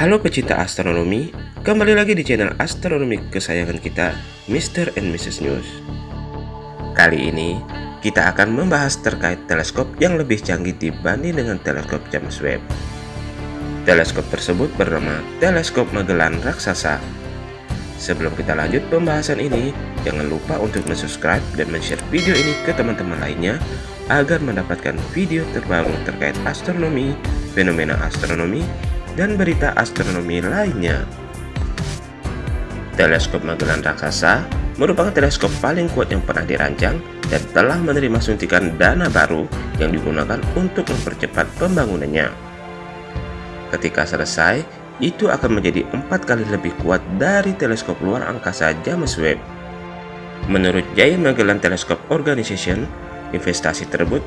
Halo pecinta astronomi, kembali lagi di channel astronomi kesayangan kita, Mr. and Mrs. News. Kali ini, kita akan membahas terkait teleskop yang lebih canggih dibanding dengan teleskop James Webb. Teleskop tersebut bernama Teleskop Magellan Raksasa. Sebelum kita lanjut pembahasan ini, jangan lupa untuk subscribe dan share video ini ke teman-teman lainnya agar mendapatkan video terbaru terkait astronomi, fenomena astronomi, dan berita astronomi lainnya. Teleskop Magellan Raksasa merupakan teleskop paling kuat yang pernah dirancang dan telah menerima suntikan dana baru yang digunakan untuk mempercepat pembangunannya. Ketika selesai, itu akan menjadi empat kali lebih kuat dari teleskop luar angkasa James Webb. Menurut Giant Magellan Telescope Organization, investasi tersebut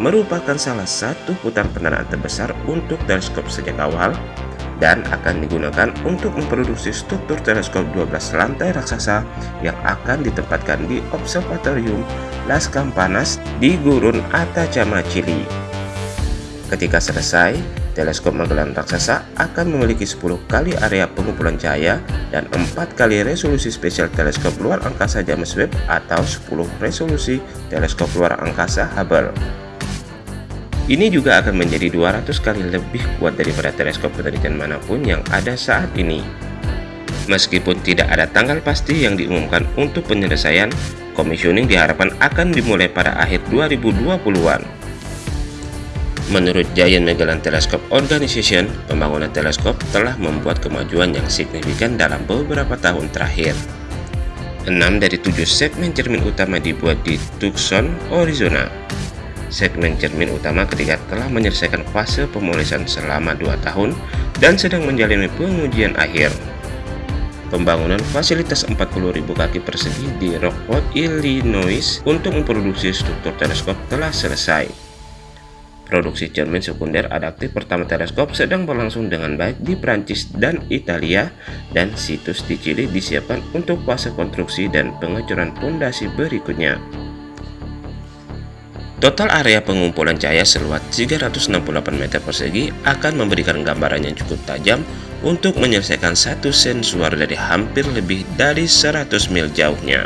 merupakan salah satu putar pendanaan terbesar untuk teleskop sejak awal dan akan digunakan untuk memproduksi struktur teleskop 12 lantai raksasa yang akan ditempatkan di Observatorium Las Campanas di Gurun Atacama, Chili. Ketika selesai, teleskop Magellan raksasa akan memiliki 10 kali area pengumpulan cahaya dan 4 kali resolusi spesial teleskop luar angkasa James Webb atau 10 resolusi teleskop luar angkasa Hubble. Ini juga akan menjadi 200 kali lebih kuat daripada teleskop penelitian mana pun yang ada saat ini. Meskipun tidak ada tanggal pasti yang diumumkan untuk penyelesaian, commissioning diharapkan akan dimulai pada akhir 2020-an. Menurut Giant Magellan Telescope Organization, pembangunan teleskop telah membuat kemajuan yang signifikan dalam beberapa tahun terakhir. 6 dari 7 segmen cermin utama dibuat di Tucson, Arizona segmen cermin utama ketika telah menyelesaikan fase pemulisan selama 2 tahun dan sedang menjalani pengujian akhir. Pembangunan fasilitas 40.000 kaki persegi di Rockford, Illinois untuk memproduksi struktur teleskop telah selesai. Produksi cermin sekunder adaptif pertama teleskop sedang berlangsung dengan baik di Prancis dan Italia dan situs di Chili disiapkan untuk fase konstruksi dan pengecoran fondasi berikutnya. Total area pengumpulan cahaya seluas 368 meter persegi akan memberikan gambaran yang cukup tajam untuk menyelesaikan satu sensor dari hampir lebih dari 100 mil jauhnya.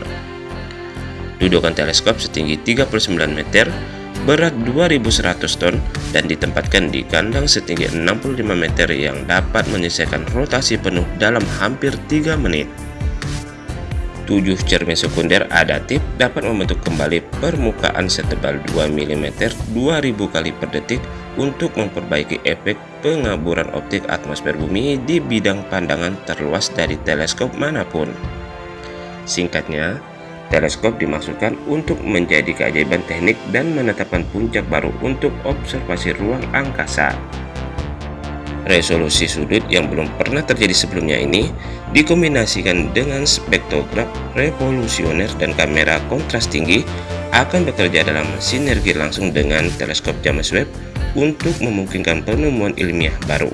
Dudukan teleskop setinggi 39 meter, berat 2100 ton, dan ditempatkan di kandang setinggi 65 meter yang dapat menyelesaikan rotasi penuh dalam hampir 3 menit. 7 cermin sekunder adaptif dapat membentuk kembali permukaan setebal 2 mm 2000 kali per detik untuk memperbaiki efek pengaburan optik atmosfer bumi di bidang pandangan terluas dari teleskop mana pun. Singkatnya, teleskop dimaksudkan untuk menjadi keajaiban teknik dan menetapkan puncak baru untuk observasi ruang angkasa. Resolusi sudut yang belum pernah terjadi sebelumnya ini dikombinasikan dengan spektrograf revolusioner dan kamera kontras tinggi akan bekerja dalam sinergi langsung dengan teleskop James Webb untuk memungkinkan penemuan ilmiah baru.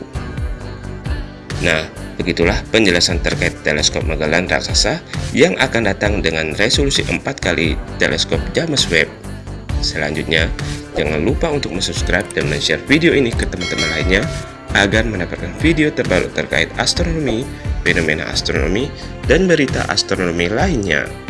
Nah, begitulah penjelasan terkait teleskop Magellan raksasa yang akan datang dengan resolusi 4 kali teleskop James Webb. Selanjutnya, jangan lupa untuk subscribe dan share video ini ke teman-teman lainnya agar mendapatkan video terbaru terkait astronomi, fenomena astronomi, dan berita astronomi lainnya.